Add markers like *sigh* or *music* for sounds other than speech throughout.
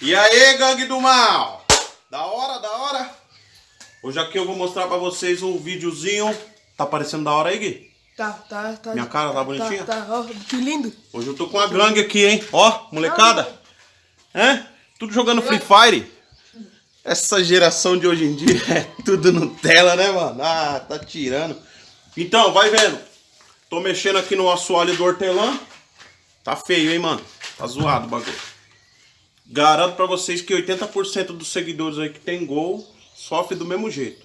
E aí, gangue do mal? Da hora, da hora? Hoje aqui eu vou mostrar pra vocês um videozinho. Tá parecendo da hora aí, Gui? Tá, tá, tá. Minha cara tá bonitinha? Tá, tá, ó, que lindo. Hoje eu tô com a gangue aqui, hein? Ó, molecada. É? Tudo jogando Free Fire. Essa geração de hoje em dia *laughs* é tudo Nutella, né, mano? Ah, tá tirando. Então, vai vendo. Tô mexendo aqui no assoalho do hortelã. Tá feio, hein, mano? Tá zoado o bagulho. Garanto pra vocês que 80% dos seguidores aí que tem gol sofre do mesmo jeito.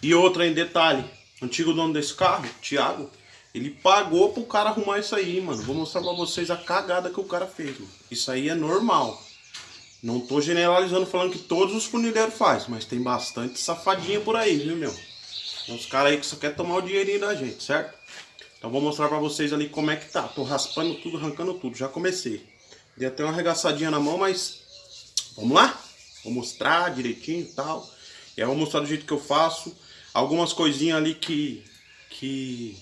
E outra em detalhe, antigo dono desse carro, Thiago, ele pagou pro cara arrumar isso aí, mano. Vou mostrar pra vocês a cagada que o cara fez, mano. Isso aí é normal. Não tô generalizando falando que todos os funileiros fazem, mas tem bastante safadinha por aí, viu, meu? Uns caras aí que só quer tomar o dinheirinho da gente, certo? Então vou mostrar pra vocês ali como é que tá. Tô raspando tudo, arrancando tudo. Já comecei. Dei até uma arregaçadinha na mão, mas... Vamos lá? Vou mostrar direitinho e tal. E aí eu vou mostrar do jeito que eu faço. Algumas coisinhas ali que... Que...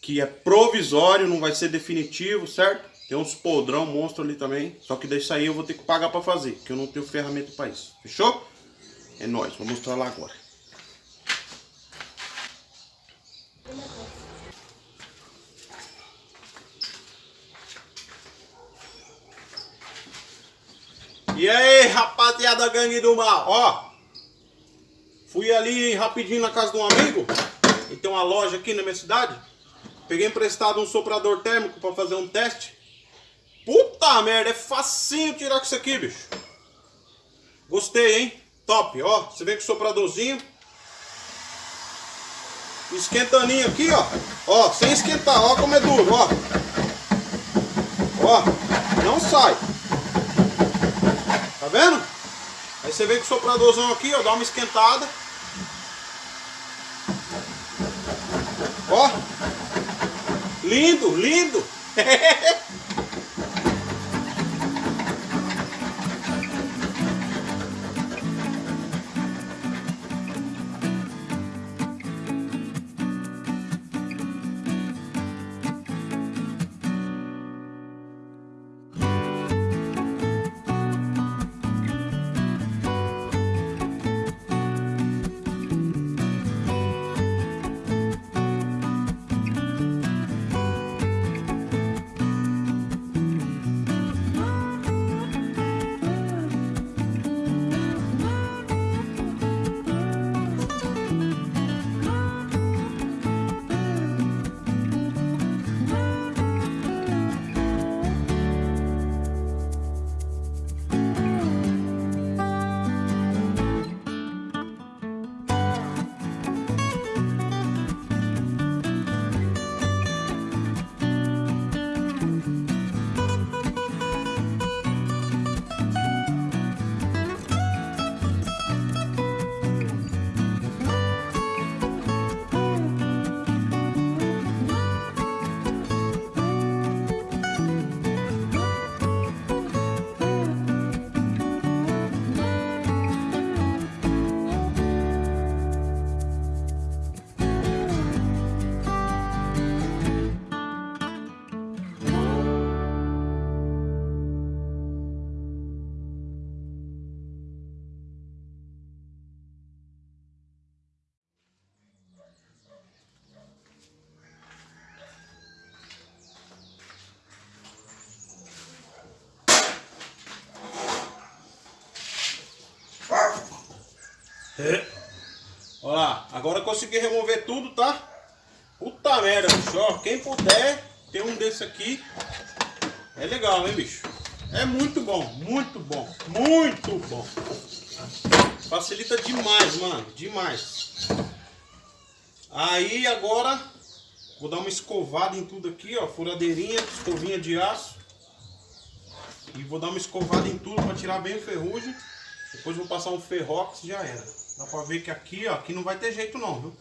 Que é provisório, não vai ser definitivo, certo? Tem uns podrão monstro ali também. Só que desse aí eu vou ter que pagar pra fazer. Porque eu não tenho ferramenta pra isso. Fechou? É nóis. Vou mostrar lá agora. E aí, rapaziada gangue do mal, ó. Fui ali rapidinho na casa de um amigo. Ele tem uma loja aqui na minha cidade. Peguei emprestado um soprador térmico pra fazer um teste. Puta merda, é facinho tirar com isso aqui, bicho. Gostei, hein? Top, ó. Você vem com o sopradorzinho. Esquentaninho aqui, ó. Ó, sem esquentar, ó como é duro, ó. Ó, não sai. Tá vendo? Aí você vem com o sopradorzão aqui, ó, dá uma esquentada. Ó. Lindo, lindo. *laughs* Olha lá, agora consegui remover tudo, tá? Puta merda, bicho, ó, quem puder ter um desse aqui, é legal, hein, bicho? É muito bom, muito bom, muito bom. Facilita demais, mano, demais. Aí agora, vou dar uma escovada em tudo aqui, ó, furadeirinha, escovinha de aço. E vou dar uma escovada em tudo para tirar bem o ferrugem. Depois vou passar um ferrox e já era. Dá pra ver que aqui, ó, aqui não vai ter jeito não, viu?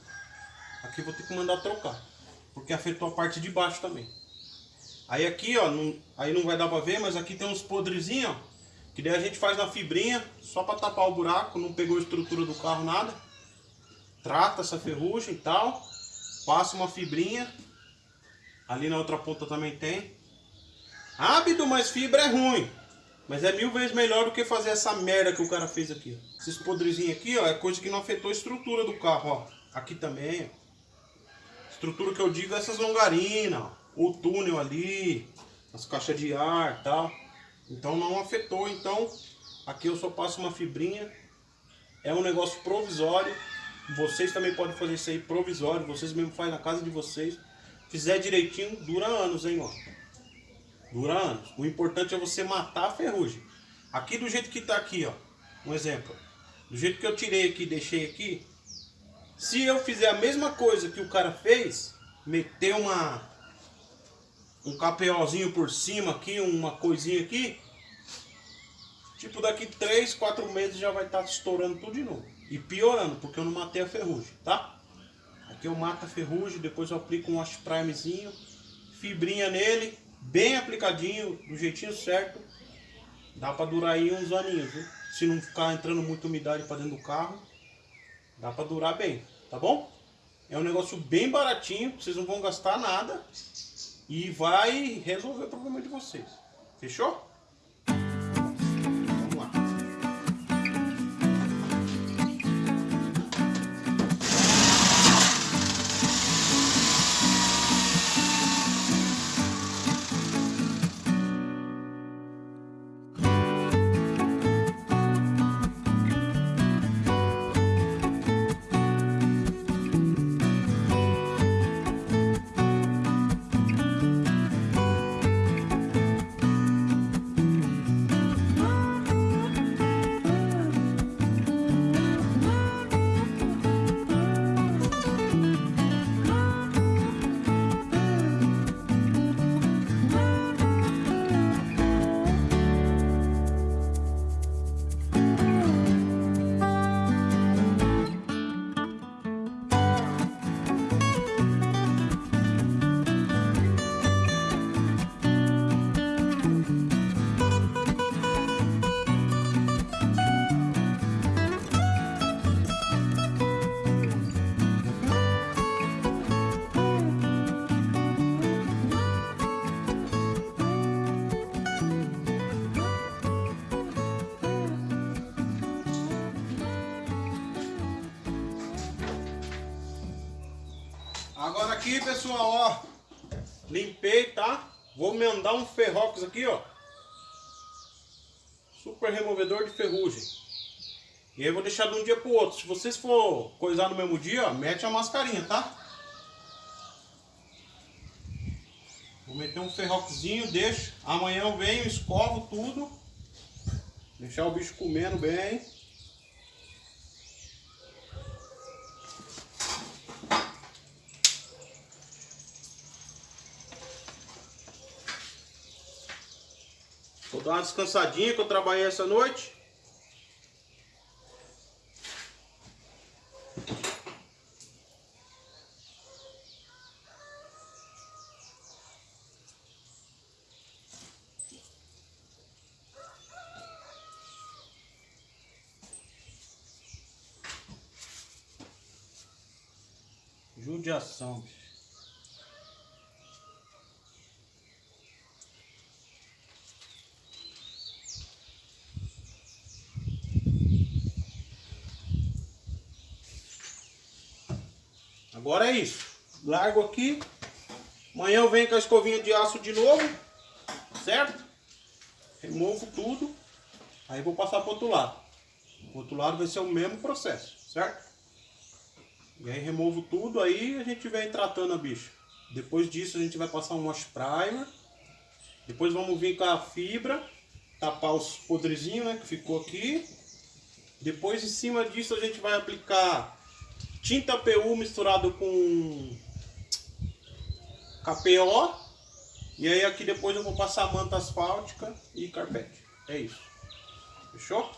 Aqui vou ter que mandar trocar. Porque afetou a parte de baixo também. Aí aqui, ó, não, aí não vai dar pra ver, mas aqui tem uns podrezinhos, ó. Que daí a gente faz na fibrinha, só pra tapar o buraco, não pegou a estrutura do carro, nada. Trata essa ferrugem e tal. Passa uma fibrinha. Ali na outra ponta também tem. Rápido, mas fibra é ruim. Mas é mil vezes melhor do que fazer essa merda que o cara fez aqui. ó. Esses podrezinhos aqui, ó, é coisa que não afetou a estrutura do carro, ó. Aqui também, ó. Estrutura que eu digo é essas longarinas, ó. O túnel ali, as caixas de ar e tal. Então não afetou, então aqui eu só passo uma fibrinha. É um negócio provisório. Vocês também podem fazer isso aí provisório. Vocês mesmo fazem na casa de vocês. Fizer direitinho, dura anos, hein, ó. Dura anos. O importante é você matar a ferrugem. Aqui do jeito que tá aqui, ó. Um exemplo. Do jeito que eu tirei aqui, deixei aqui. Se eu fizer a mesma coisa que o cara fez, meter uma um KPOzinho por cima aqui, uma coisinha aqui, tipo daqui 3, 4 meses já vai estar estourando tudo de novo. E piorando, porque eu não matei a ferrugem, tá? Aqui eu mato a ferrugem, depois eu aplico um wash primezinho, fibrinha nele, bem aplicadinho, do jeitinho certo. Dá pra durar aí uns aninhos, viu? Se não ficar entrando muita umidade pra dentro do carro, dá pra durar bem, tá bom? É um negócio bem baratinho, vocês não vão gastar nada e vai resolver o problema de vocês. Fechou? Aqui, pessoal, ó. Limpei, tá? Vou mandar um ferrox aqui, ó. Super removedor de ferrugem. E aí vou deixar de um dia pro outro. Se vocês for coisar no mesmo dia, ó, mete a mascarinha, tá? Vou meter um ferroxzinho, deixo. Amanhã eu venho, escovo tudo. Deixar o bicho comendo bem. Dar uma descansadinha que eu trabalhei essa noite. Judiação, bicho. Agora é isso. Largo aqui. Amanhã eu venho com a escovinha de aço de novo. Certo? Removo tudo. Aí vou passar para o outro lado. O outro lado vai ser o mesmo processo. Certo? E aí removo tudo. Aí a gente vem tratando a bicha. Depois disso a gente vai passar um wash primer. Depois vamos vir com a fibra. Tapar os podrezinhos né, que ficou aqui. Depois em cima disso a gente vai aplicar tinta PU misturado com KPO. E aí aqui depois eu vou passar manta asfáltica e carpete. É isso. Fechou?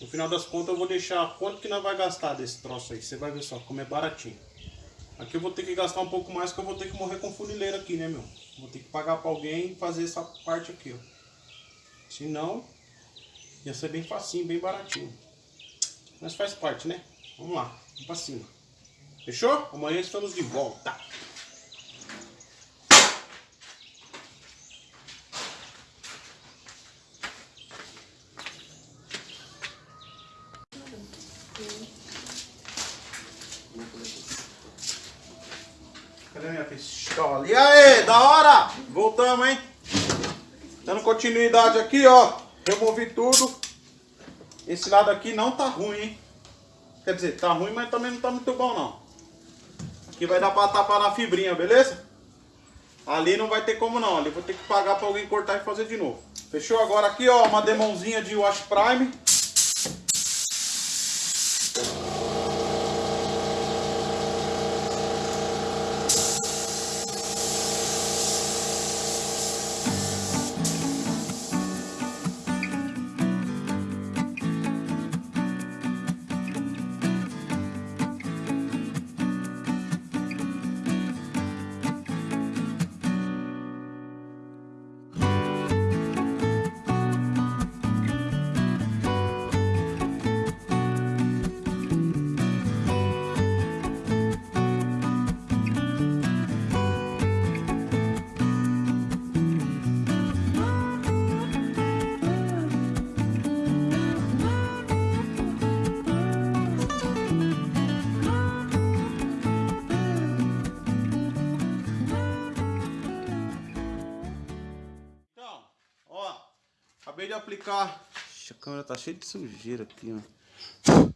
No final das contas eu vou deixar quanto que nós vai gastar desse troço aí. Você vai ver só como é baratinho. Aqui eu vou ter que gastar um pouco mais que eu vou ter que morrer com funileiro aqui, né, meu? Vou ter que pagar pra alguém fazer essa parte aqui, ó. Senão, ia ser bem facinho, bem baratinho. Mas faz parte, né? Vamos lá, vamos pra cima. Fechou? Amanhã estamos de volta. Cadê minha pistola? E aí, da hora! Voltamos, hein? Dando continuidade aqui, ó. Removi tudo. Esse lado aqui não tá ruim, hein? Quer dizer, tá ruim, mas também não tá muito bom, não. Aqui vai dar pra tapar na fibrinha, beleza? Ali não vai ter como não. Ali vou ter que pagar pra alguém cortar e fazer de novo. Fechou? Agora aqui, ó, uma demãozinha de Wash Prime. Aplicar. Ixi, a câmera tá cheia de sujeira aqui, ó.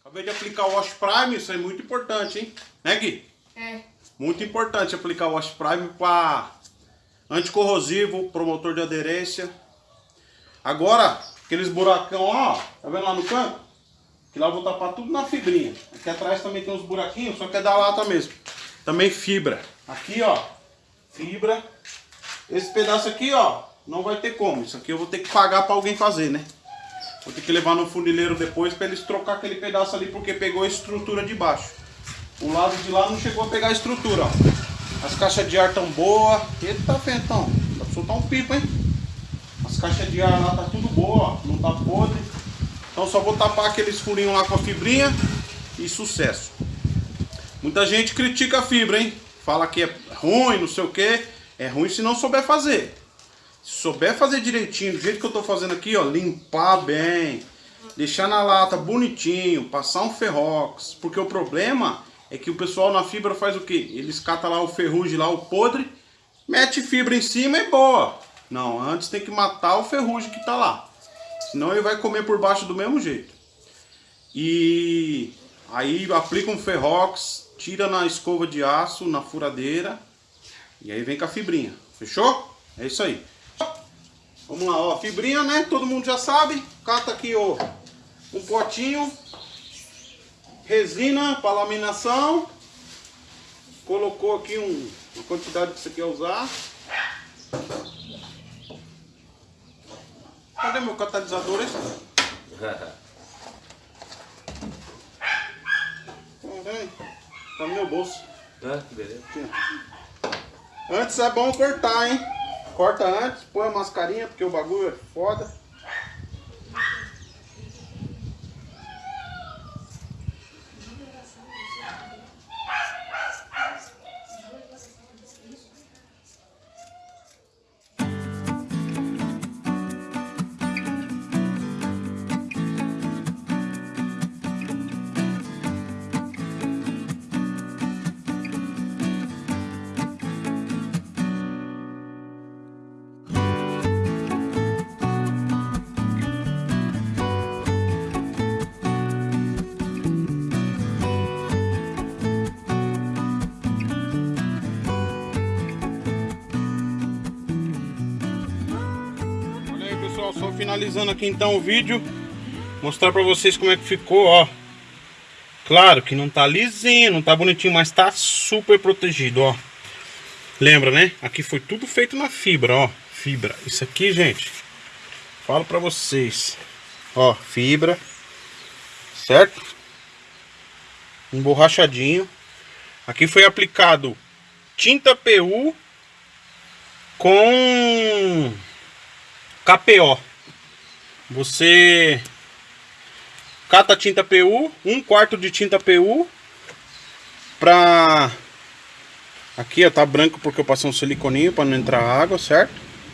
Acabei de aplicar o Wash Prime, isso é muito importante, hein? Né, Gui? É. Muito importante aplicar o Wash Prime para anticorrosivo, promotor de aderência. Agora, aqueles buracão lá, ó, tá vendo lá no canto? Que lá eu vou tapar tudo na fibrinha. Aqui atrás também tem uns buraquinhos, só que é da lata mesmo. Também fibra. Aqui, ó, fibra. Esse pedaço aqui, ó, não vai ter como. Isso aqui eu vou ter que pagar para alguém fazer, né? Vou ter que levar no funileiro depois para eles trocar aquele pedaço ali porque pegou a estrutura de baixo. O lado de lá não chegou a pegar a estrutura, ó. As caixas de ar tão boa. Eita, Fentão. Dá pra soltar um pipo, hein? As caixas de ar lá tá tudo boa, ó. Não tá podre. Então só vou tapar aqueles furinhos lá com a fibrinha e sucesso. Muita gente critica a fibra, hein? Fala que é ruim, não sei o que. É ruim se não souber fazer. Se souber fazer direitinho, do jeito que eu tô fazendo aqui, ó, limpar bem, deixar na lata bonitinho, passar um ferrox, porque o problema é que o pessoal na fibra faz o quê? Eles catam lá o ferrugem lá, o podre, mete fibra em cima e boa. Não, antes tem que matar o ferrugem que tá lá. Senão ele vai comer por baixo do mesmo jeito. E aí aplica um ferrox, tira na escova de aço, na furadeira, e aí vem com a fibrinha. Fechou? É isso aí. Vamos lá, ó, fibrinha, né? Todo mundo já sabe. Cata aqui, ó, um potinho. Resina para laminação. Colocou aqui um, uma quantidade que você quer usar. Cadê meu catalisador? Caralho, *laughs* Tá no meu bolso. Ah, beleza. Aqui. Antes é bom cortar, hein? Corta antes, põe a mascarinha, porque o bagulho é foda. Finalizando aqui então o vídeo Mostrar pra vocês como é que ficou, ó Claro que não tá lisinho, não tá bonitinho, mas tá super protegido, ó Lembra, né? Aqui foi tudo feito na fibra, ó Fibra, isso aqui, gente Falo pra vocês Ó, fibra Certo? Emborrachadinho Aqui foi aplicado tinta PU com KPO. Você cata tinta PU, um quarto de tinta PU pra aqui ó, tá branco porque eu passei um siliconinho para não entrar água, certo?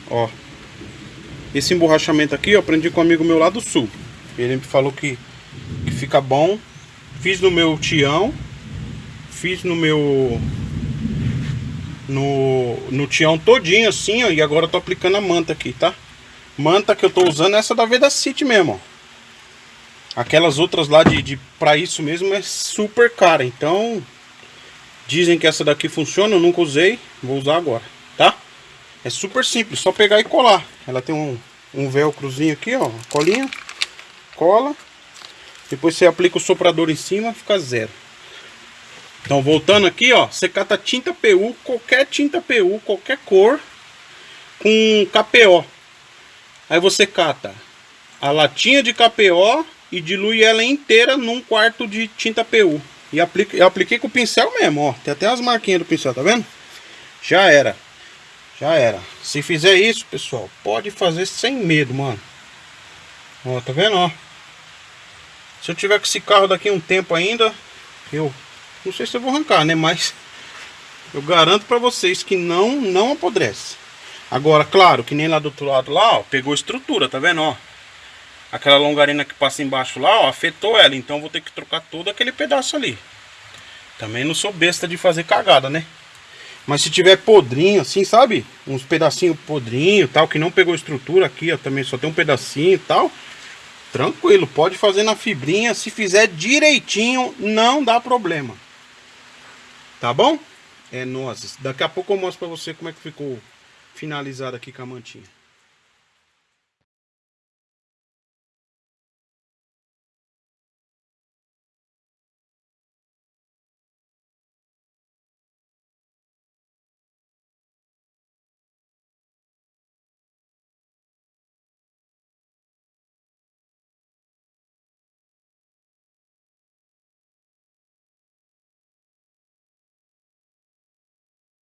Ó. Esse emborrachamento aqui eu aprendi com um amigo meu lá do sul. Ele me falou que, que fica bom. Fiz no meu tião, fiz no meu no, no tião todinho assim, ó. E agora eu tô aplicando a manta aqui, tá? Manta que eu tô usando é essa da Veda City mesmo, ó. Aquelas outras lá de, de pra isso mesmo é super cara. Então, dizem que essa daqui funciona, eu nunca usei. Vou usar agora, tá? É super simples, só pegar e colar. Ela tem um, um velcrozinho aqui, ó. Colinha, cola. Depois você aplica o soprador em cima, fica zero. Então, voltando aqui, ó. Você cata tinta PU, qualquer tinta PU, qualquer cor, com KPO. Aí você cata a latinha de KPO e dilui ela inteira num quarto de tinta PU. E aplica, eu apliquei com o pincel mesmo, ó. Tem até as marquinhas do pincel, tá vendo? Já era. Já era. Se fizer isso, pessoal, pode fazer sem medo, mano. Ó, tá vendo, ó? Se eu tiver com esse carro daqui um tempo ainda, eu não sei se eu vou arrancar, né? Mas eu garanto pra vocês que não, não apodrece. Agora, claro, que nem lá do outro lado lá, ó, pegou estrutura, tá vendo, ó? aquela longarina que passa embaixo lá, ó, afetou ela. Então vou ter que trocar todo aquele pedaço ali. Também não sou besta de fazer cagada, né? Mas se tiver podrinho assim, sabe? Uns pedacinhos podrinho tal, que não pegou estrutura aqui, ó, também só tem um pedacinho e tal. Tranquilo, pode fazer na fibrinha. Se fizer direitinho, não dá problema. Tá bom? É nozes. Daqui a pouco eu mostro pra você como é que ficou finalizado aqui com a mantinha.